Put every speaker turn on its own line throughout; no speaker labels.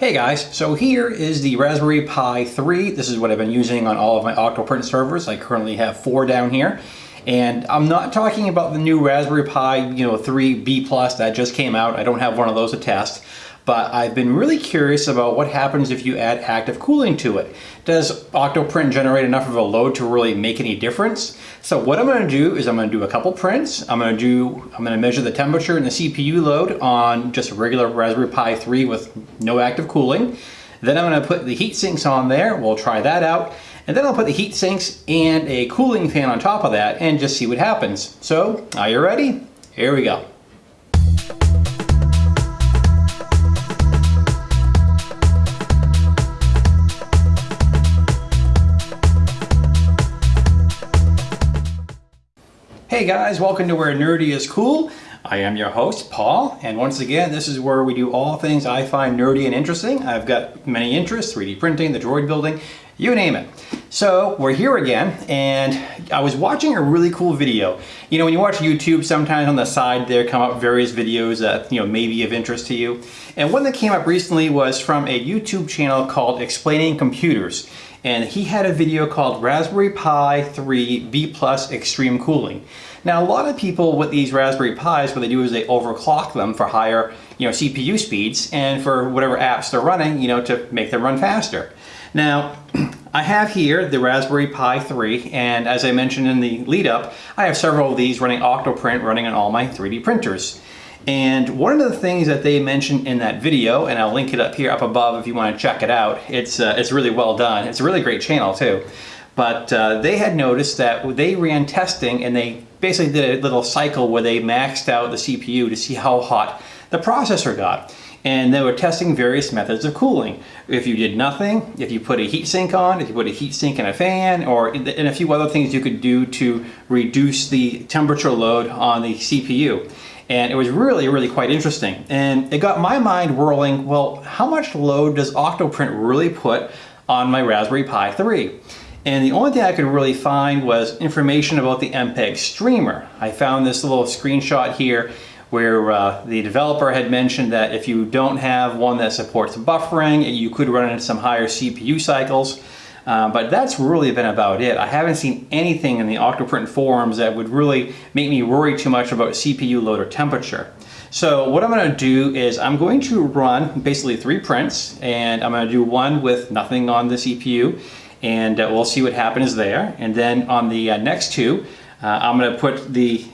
Hey guys, so here is the Raspberry Pi 3. This is what I've been using on all of my Octoprint servers. I currently have four down here. And I'm not talking about the new Raspberry Pi, you know, 3B Plus that just came out. I don't have one of those to test but I've been really curious about what happens if you add active cooling to it. Does Octoprint generate enough of a load to really make any difference? So what I'm gonna do is I'm gonna do a couple prints. I'm gonna do, I'm gonna measure the temperature and the CPU load on just a regular Raspberry Pi 3 with no active cooling. Then I'm gonna put the heat sinks on there. We'll try that out. And then I'll put the heat sinks and a cooling fan on top of that and just see what happens. So, are you ready? Here we go. Hey guys, welcome to Where Nerdy is Cool. I am your host, Paul, and once again, this is where we do all things I find nerdy and interesting. I've got many interests, 3D printing, the droid building, you name it. So we're here again, and I was watching a really cool video. You know, when you watch YouTube, sometimes on the side there come up various videos that, you know, may be of interest to you. And one that came up recently was from a YouTube channel called Explaining Computers and he had a video called Raspberry Pi 3 B Plus Extreme Cooling. Now a lot of people with these Raspberry Pis, what they do is they overclock them for higher you know, CPU speeds and for whatever apps they're running, you know, to make them run faster. Now, I have here the Raspberry Pi 3, and as I mentioned in the lead up, I have several of these running Octoprint running on all my 3D printers. And one of the things that they mentioned in that video, and I'll link it up here up above if you want to check it out, it's, uh, it's really well done. It's a really great channel too. But uh, they had noticed that they ran testing and they basically did a little cycle where they maxed out the CPU to see how hot the processor got. And they were testing various methods of cooling. If you did nothing, if you put a heat sink on, if you put a heat sink and a fan, or and a few other things you could do to reduce the temperature load on the CPU. And it was really, really quite interesting. And it got my mind whirling, well, how much load does Octoprint really put on my Raspberry Pi 3? And the only thing I could really find was information about the MPEG streamer. I found this little screenshot here where uh, the developer had mentioned that if you don't have one that supports buffering, you could run into some higher CPU cycles. Uh, but that's really been about it. I haven't seen anything in the Octoprint forums that would really make me worry too much about CPU load or temperature. So what I'm going to do is I'm going to run basically three prints and I'm going to do one with nothing on the CPU and uh, we'll see what happens there. And then on the uh, next two, uh, I'm going to put the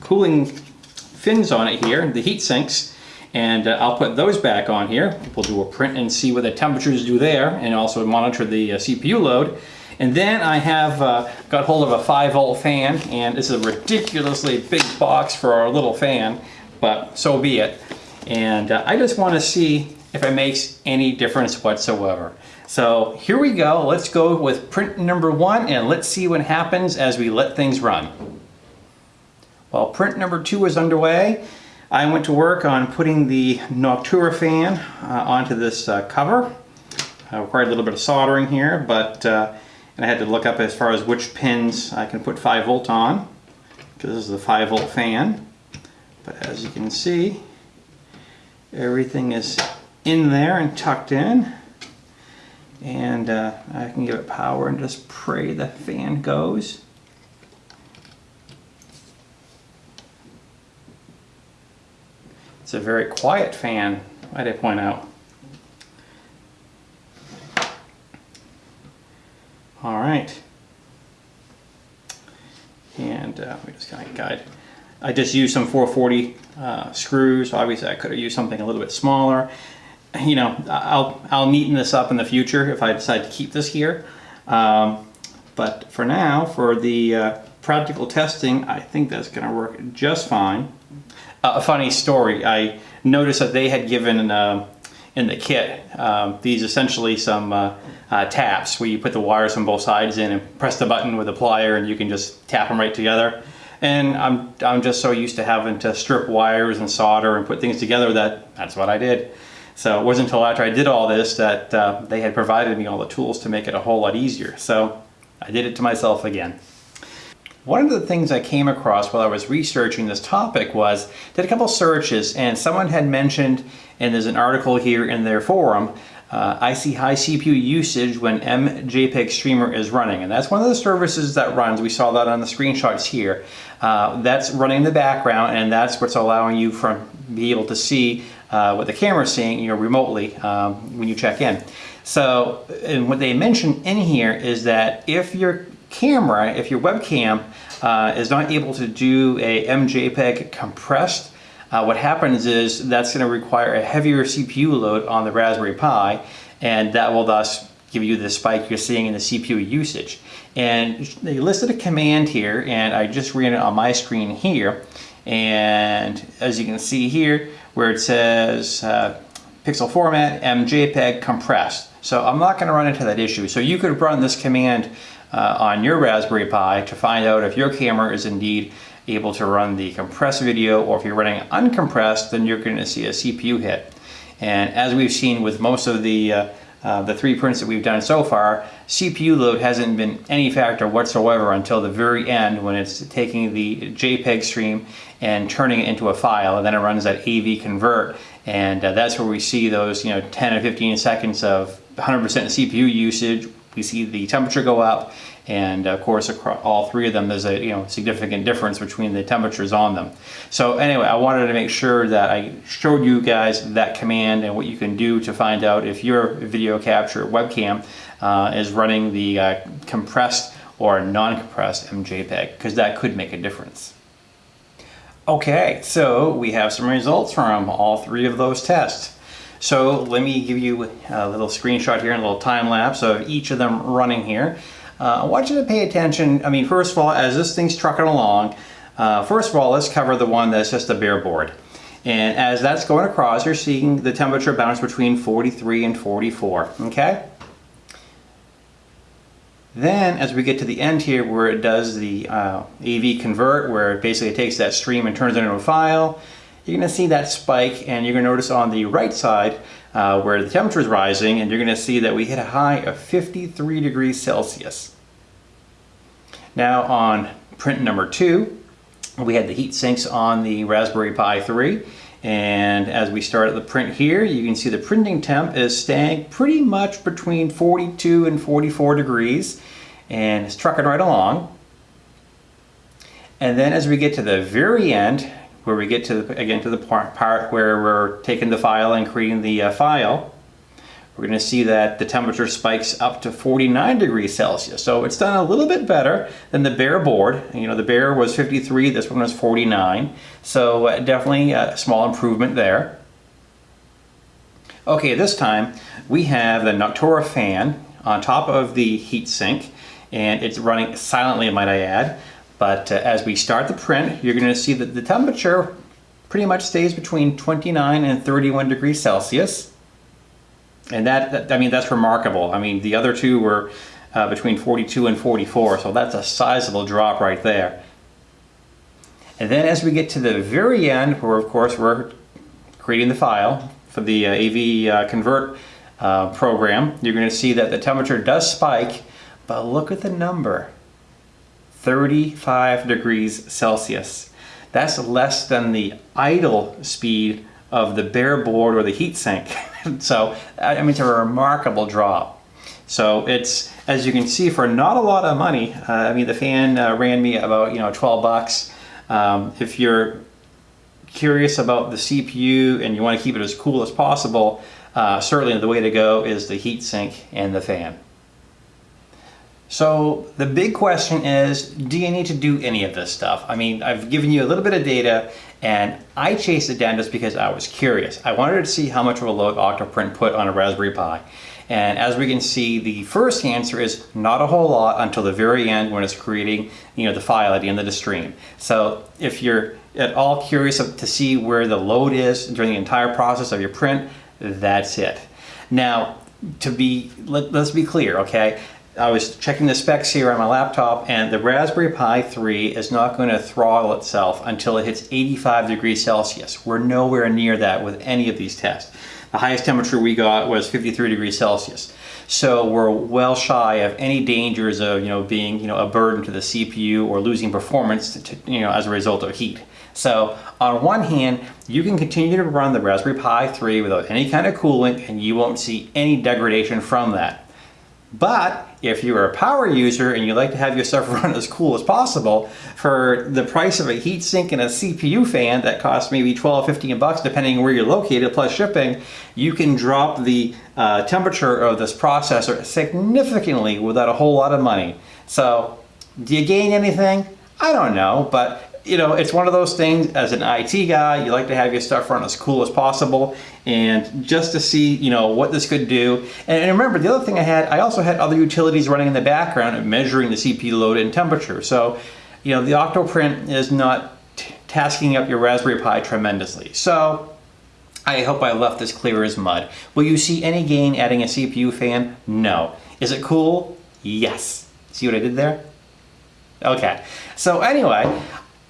cooling fins on it here, the heat sinks, and uh, I'll put those back on here. We'll do a print and see what the temperatures do there and also monitor the uh, CPU load. And then I have uh, got hold of a 5 volt fan and this is a ridiculously big box for our little fan, but so be it. And uh, I just want to see if it makes any difference whatsoever. So here we go. Let's go with print number one and let's see what happens as we let things run. Well, print number two is underway. I went to work on putting the Noctua fan uh, onto this uh, cover. I required a little bit of soldering here, but uh, and I had to look up as far as which pins I can put 5 volt on, because this is the 5 volt fan. But as you can see, everything is in there and tucked in. And uh, I can give it power and just pray the fan goes. It's a very quiet fan, might I point out. All right. And uh, we just kind of guide. I just used some 440 uh, screws. Obviously, I could have used something a little bit smaller. You know, I'll, I'll neaten this up in the future if I decide to keep this here. Um, but for now, for the uh, practical testing, I think that's going to work just fine a funny story. I noticed that they had given uh, in the kit um, these essentially some uh, uh, taps where you put the wires on both sides in and press the button with a plier and you can just tap them right together. And I'm, I'm just so used to having to strip wires and solder and put things together that that's what I did. So it wasn't until after I did all this that uh, they had provided me all the tools to make it a whole lot easier. So I did it to myself again. One of the things I came across while I was researching this topic was did a couple searches and someone had mentioned, and there's an article here in their forum, uh, I see high CPU usage when MJPEG Streamer is running. And that's one of the services that runs. We saw that on the screenshots here. Uh, that's running in the background and that's what's allowing you from be able to see uh, what the camera is seeing you know, remotely um, when you check in. So, and what they mention in here is that if your camera, if your webcam uh, is not able to do a MJPEG compressed uh, what happens is that's going to require a heavier CPU load on the Raspberry Pi and that will thus give you the spike you're seeing in the CPU usage. And they listed a command here and I just ran it on my screen here and as you can see here where it says uh, pixel format MJPEG compressed. So I'm not going to run into that issue. So you could run this command uh, on your Raspberry Pi to find out if your camera is indeed able to run the compressed video or if you're running uncompressed then you're going to see a CPU hit. And as we've seen with most of the uh, uh, the three prints that we've done so far, CPU load hasn't been any factor whatsoever until the very end when it's taking the JPEG stream and turning it into a file and then it runs that AV convert and uh, that's where we see those you know 10 or 15 seconds of 100% CPU usage we see the temperature go up and of course across all three of them there's a you know significant difference between the temperatures on them so anyway I wanted to make sure that I showed you guys that command and what you can do to find out if your video capture webcam uh, is running the uh, compressed or non-compressed MJPEG because that could make a difference. Okay, so we have some results from all three of those tests. So let me give you a little screenshot here and a little time lapse of each of them running here. Uh, I want you to pay attention, I mean, first of all, as this thing's trucking along, uh, first of all, let's cover the one that's just a bare board. And as that's going across, you're seeing the temperature bounce between 43 and 44, okay? Then as we get to the end here where it does the uh, AV convert, where it basically takes that stream and turns it into a file, you're gonna see that spike and you're gonna notice on the right side uh, where the temperature is rising and you're gonna see that we hit a high of 53 degrees Celsius. Now on print number two, we had the heat sinks on the Raspberry Pi 3 and as we start at the print here, you can see the printing temp is staying pretty much between 42 and 44 degrees and it's trucking right along. And then as we get to the very end, where we get to, the, again, to the part, where we're taking the file and creating the uh, file, we're going to see that the temperature spikes up to 49 degrees Celsius. So it's done a little bit better than the bare board. You know, the bare was 53, this one was 49. So uh, definitely a small improvement there. Okay, this time we have the Noctua fan on top of the heatsink and it's running silently, might I add. But uh, as we start the print, you're going to see that the temperature pretty much stays between 29 and 31 degrees Celsius. And that, that I mean, that's remarkable. I mean, the other two were uh, between 42 and 44, so that's a sizable drop right there. And then as we get to the very end, where of course we're creating the file for the uh, AV uh, convert uh, program, you're going to see that the temperature does spike, but look at the number. 35 degrees Celsius. That's less than the idle speed of the bare board or the heat sink. so, I mean, it's a remarkable drop. So it's, as you can see, for not a lot of money, uh, I mean, the fan uh, ran me about, you know, 12 bucks. Um, if you're curious about the CPU and you want to keep it as cool as possible, uh, certainly the way to go is the heat sink and the fan. So the big question is, do you need to do any of this stuff? I mean, I've given you a little bit of data and I chased it down just because I was curious. I wanted to see how much of a load Octoprint put on a Raspberry Pi. And as we can see, the first answer is not a whole lot until the very end when it's creating you know, the file at the end of the stream. So if you're at all curious to see where the load is during the entire process of your print, that's it. Now, to be, let, us be clear, okay? I was checking the specs here on my laptop and the Raspberry Pi 3 is not going to throttle itself until it hits 85 degrees Celsius. We're nowhere near that with any of these tests. The highest temperature we got was 53 degrees Celsius. So we're well shy of any dangers of, you know, being, you know, a burden to the CPU or losing performance, to, you know, as a result of heat. So on one hand, you can continue to run the Raspberry Pi 3 without any kind of cooling and you won't see any degradation from that. But if you're a power user and you like to have your stuff run as cool as possible, for the price of a heatsink and a CPU fan that costs maybe 12, 15 bucks, depending where you're located, plus shipping, you can drop the uh, temperature of this processor significantly without a whole lot of money. So, do you gain anything? I don't know, but you know, it's one of those things as an IT guy, you like to have your stuff run as cool as possible and just to see, you know, what this could do. And remember, the other thing I had, I also had other utilities running in the background measuring the CPU load and temperature. So, you know, the Octoprint is not tasking up your Raspberry Pi tremendously. So, I hope I left this clear as mud. Will you see any gain adding a CPU fan? No. Is it cool? Yes. See what I did there? Okay. So anyway,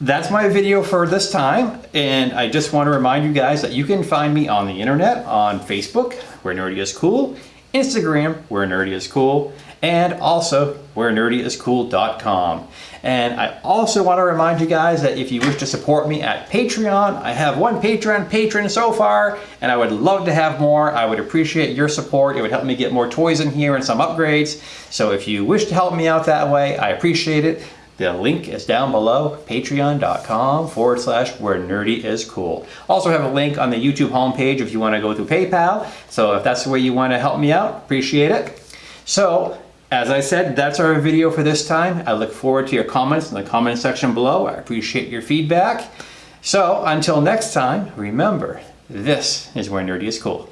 that's my video for this time and I just want to remind you guys that you can find me on the internet on Facebook where nerdy is cool Instagram where nerdy is cool and also where nerdyiscool.com and I also want to remind you guys that if you wish to support me at Patreon I have one Patreon patron so far and I would love to have more. I would appreciate your support. It would help me get more toys in here and some upgrades. So if you wish to help me out that way I appreciate it the link is down below, patreon.com forward slash where nerdy is cool. Also have a link on the YouTube homepage if you want to go through PayPal. So if that's the way you want to help me out, appreciate it. So as I said, that's our video for this time. I look forward to your comments in the comment section below. I appreciate your feedback. So until next time, remember, this is where nerdy is cool.